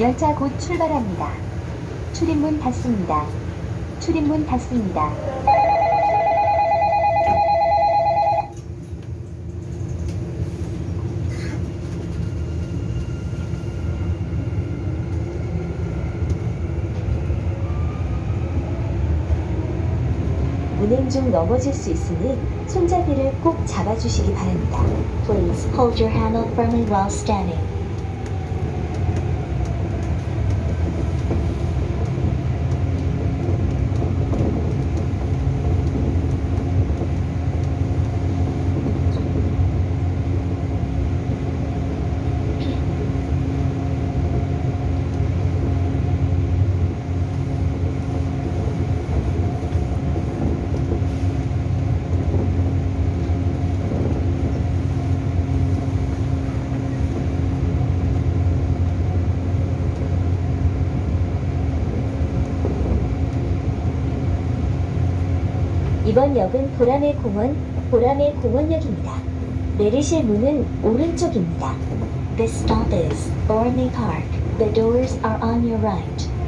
열차 곧 출발합니다. 출입문 닫습니다. 출입문 닫습니다. 운행 중 넘어질 수 있으니 손잡이를 꼭 잡아주시기 바랍니다. Please hold your handle firmly while standing. 이번 역은 보라매 공원, 보라매 공원역입니다. 내리실 문은 오른쪽입니다. This stop is Borame Park. The doors are on your right.